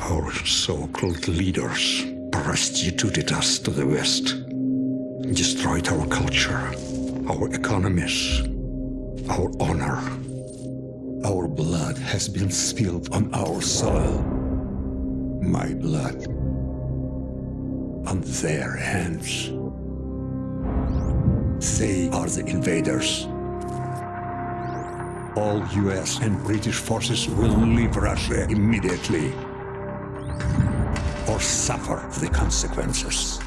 Our so-called leaders prostituted us to the West, destroyed our culture, our economies, our honor. Our blood has been spilled on our soil. My blood on their hands. They are the invaders. All US and British forces will leave Russia immediately or suffer the consequences.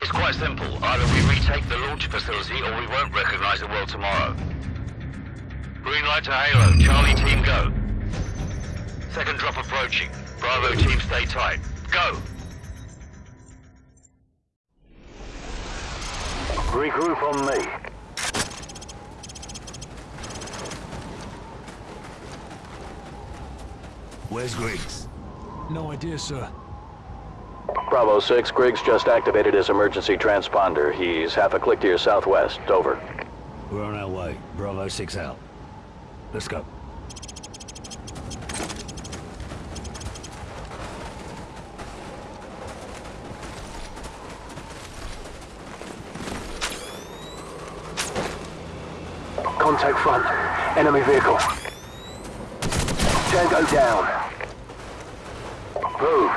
It's quite simple. Either we retake the launch facility or we won't recognize the world tomorrow. Green light to Halo. Charlie team go. Second drop approaching. Bravo team stay tight. Go! Regroup on me. Where's Griggs? No idea, sir. Bravo 6, Griggs just activated his emergency transponder. He's half a click to your southwest. Over. We're on our way. Bravo 6 out. Let's go. Contact front. Enemy vehicle. Tango down. Move.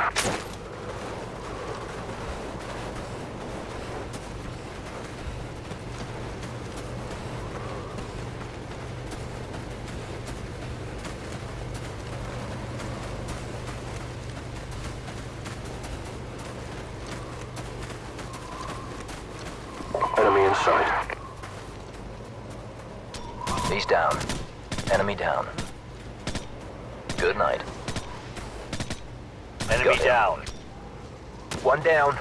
Enemy in sight. He's down. Enemy down. Good night. Enemy Got him. down. One down.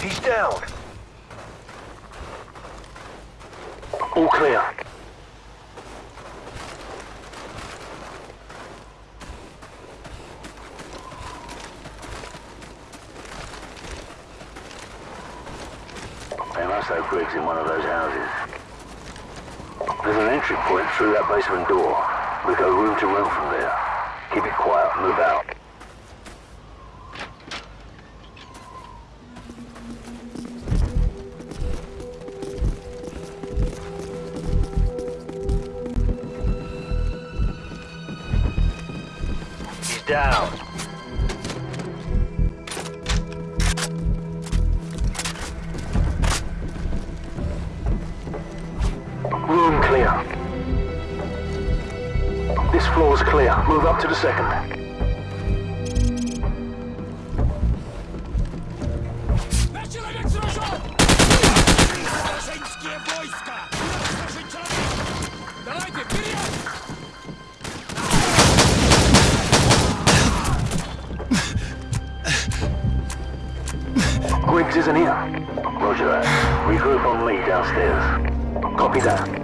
He's down. All clear. In one of those houses. There's an entry point through that basement door. We go room to room from there. Isn't here. Roger that. Regroup on Lee downstairs. Copy that.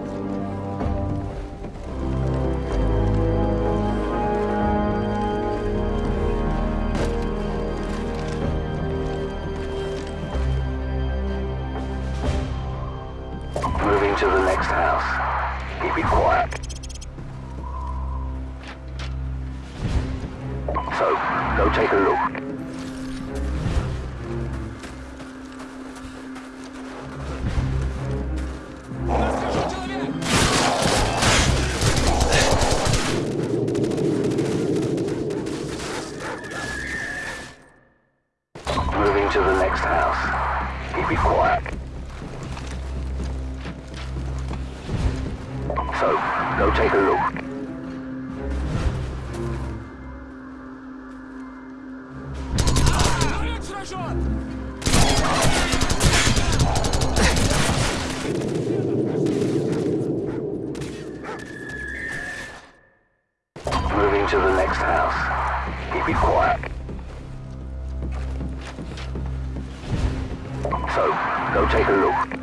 To the next house. Keep it quiet. So, go take a look.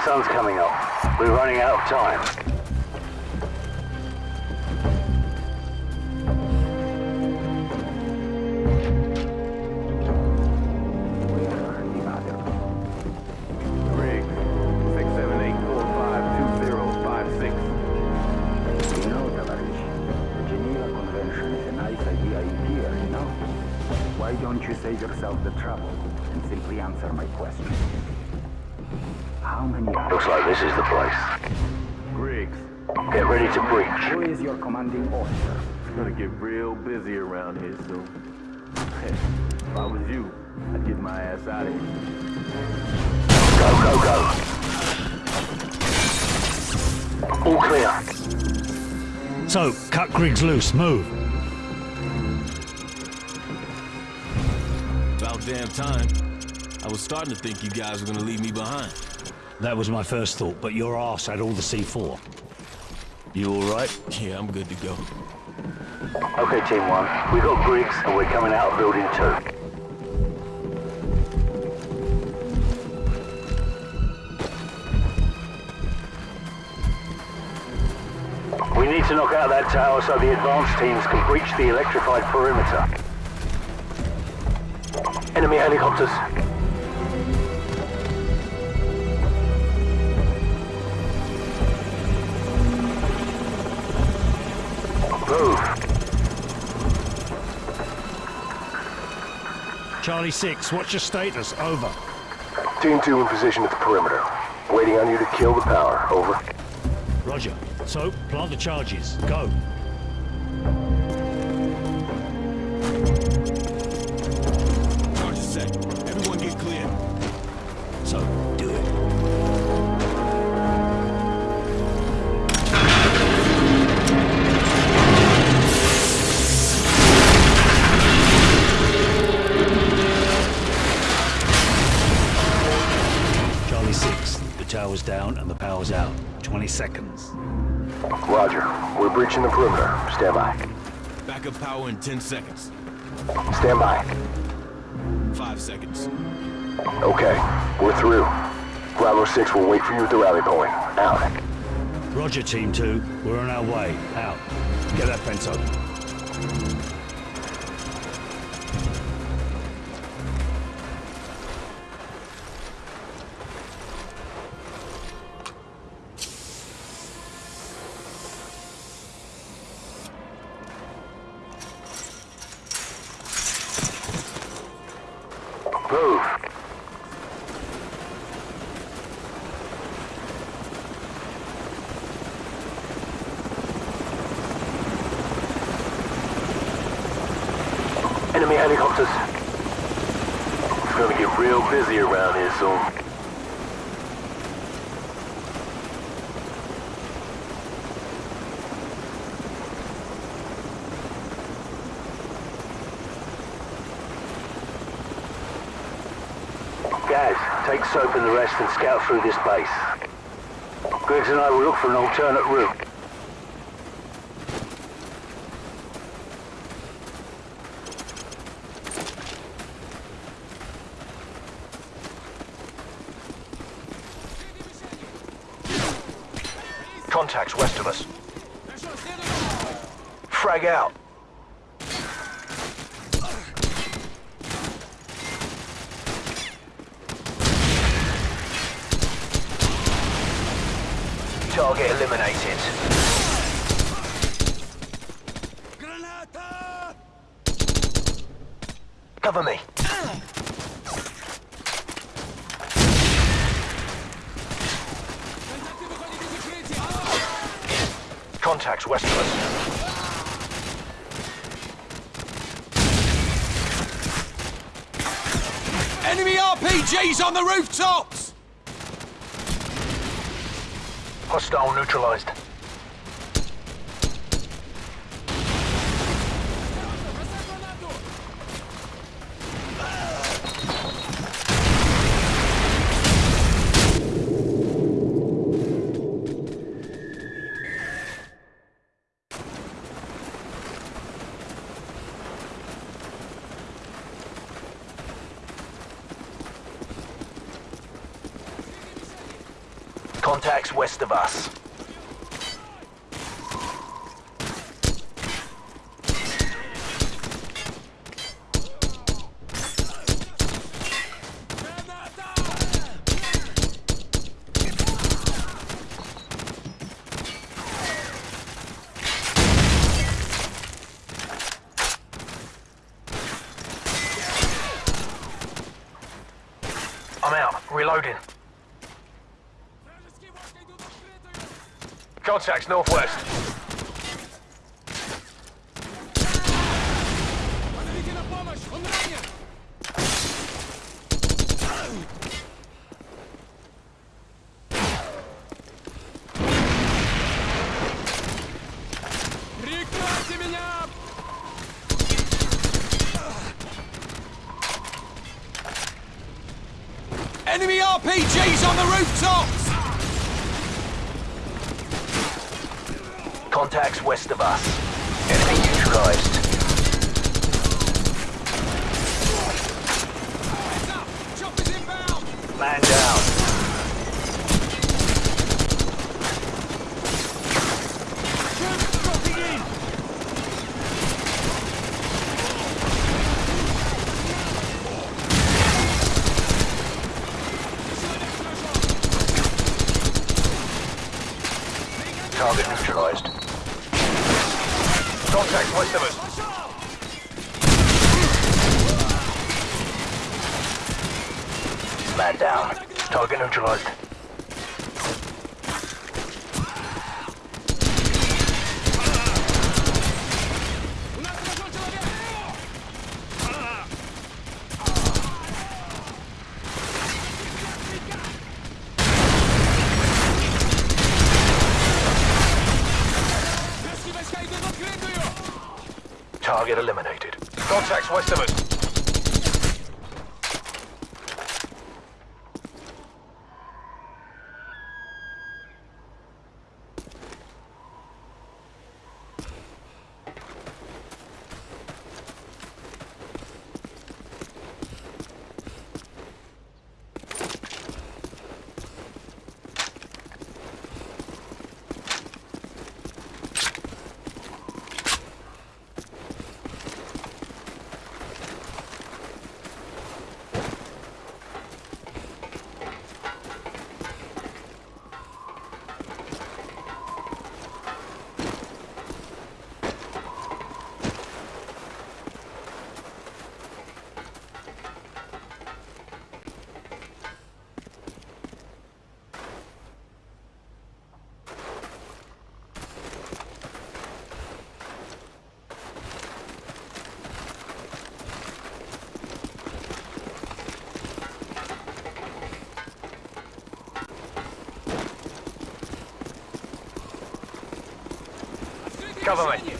Sun's coming up. We're running out of time. Rig, 678452056. You know, Tavares, the Geneva Convention is a nice idea in theory. Why don't you save yourself the trouble and simply answer my question? Like this is the place. Griggs, Get ready to breach. Who is your commanding officer? it's gonna get real busy around here soon. if I was you, I'd get my ass out of here. Go, go, go. All clear. So, cut Griggs loose. Move. About damn time. I was starting to think you guys were gonna leave me behind. That was my first thought, but your ass had all the C4. You all right? Yeah, I'm good to go. Okay, Team 1. We got Griggs, and we're coming out of Building 2. We need to knock out that tower so the advanced teams can breach the electrified perimeter. Enemy helicopters. Move. Charlie 6, what's your status? Over. Team 2 in position at the perimeter. Waiting on you to kill the power. Over. Roger. So, plant the charges. Go. Roger. We're breaching the perimeter. Stand by. Backup power in 10 seconds. Stand by. Five seconds. Okay. We're through. Bravo 6 will wait for you at the rally point. Out. Roger, Team 2. We're on our way. Out. Get that fence open. Busy around here soon. Guys, take Soap and the rest and scout through this base. Griggs and I will look for an alternate route. Contacts west of us. Frag out. Target eliminated. Cover me. Contacts west of us. Enemy RPGs on the rooftops! Hostile neutralized. Contacts west of us. I'm out. Reloading. Contacts northwest. Enemy RPGs on the rooftops! Contacts west of us. Enemy neutralized. Heads up! Choppers inbound! Man down. Troops dropping in! Target neutralized. Contacts west of us. Man down. Target neutralized. West of us. Cover me.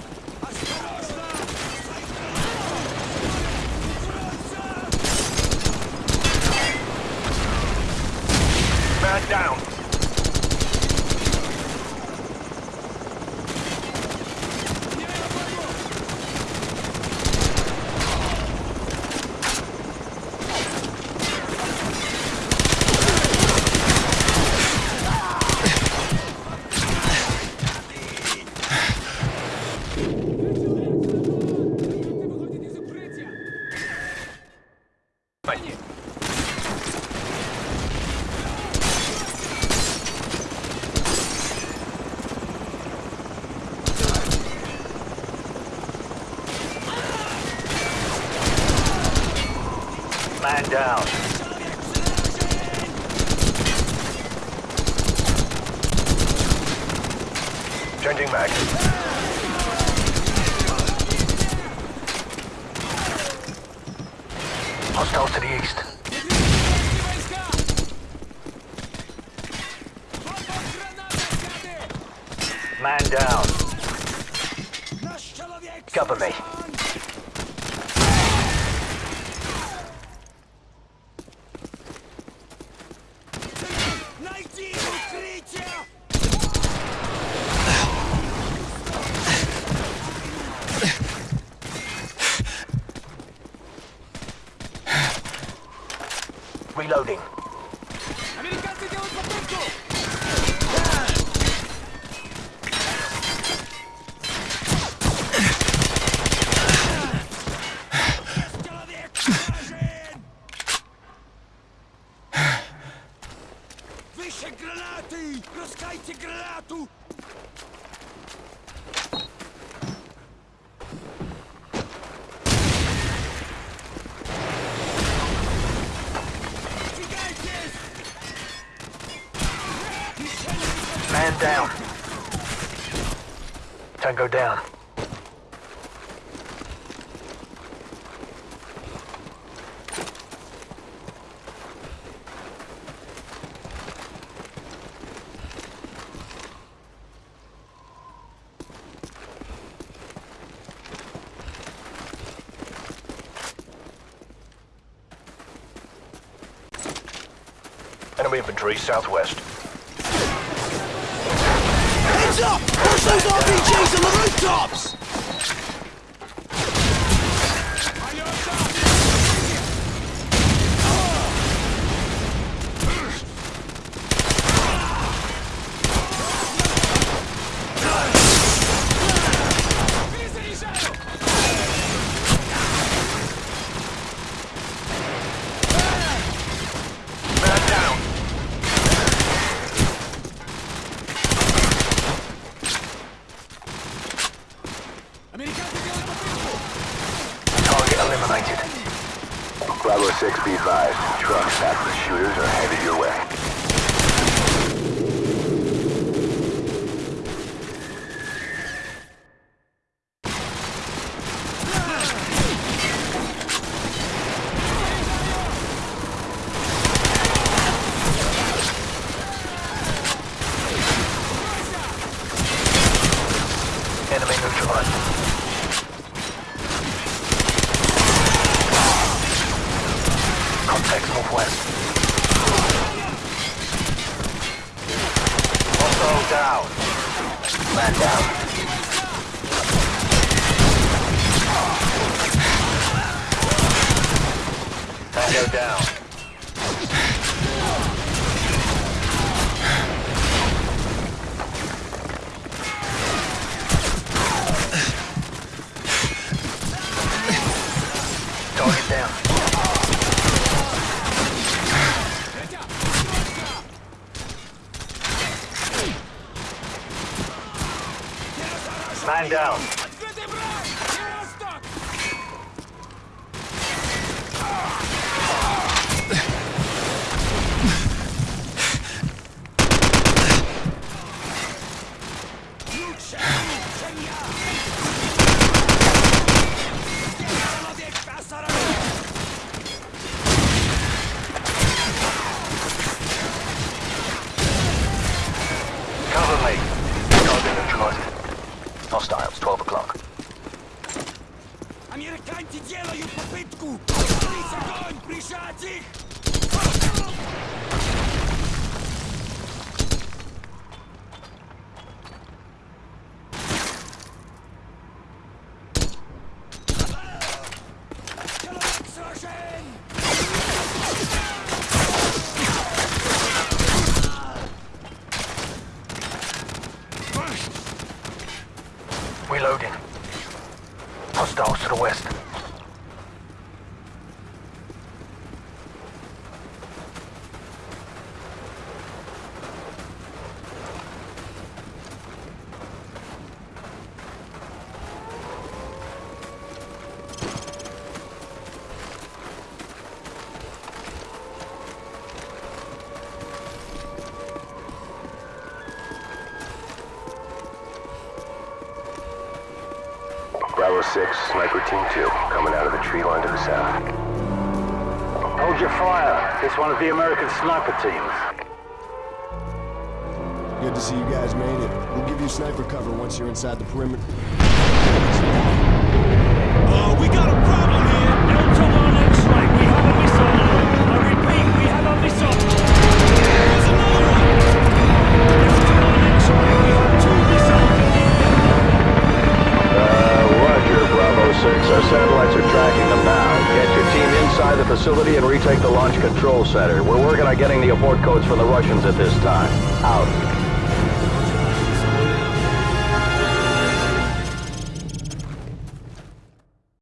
Changing mag. Hostiles to the east. Man down. Cover me. Reloading. Man down. Tango down. Enemy infantry southwest. Up! Push those RPGs on the rooftops! Reloading. Hostiles to the west. One of the American sniper teams. Good to see you guys made it. We'll give you sniper cover once you're inside the perimeter. Oh, we got a problem here! Delta 1 X-ray, we have a missile! I repeat, we have a missile! There's another one! Delta 1 X-ray, we have two missiles in the air! Uh, roger, Bravo 6. Our satellites are tracking them now. Inside the facility and retake the launch control center. We're working on getting the abort codes from the Russians at this time. Out.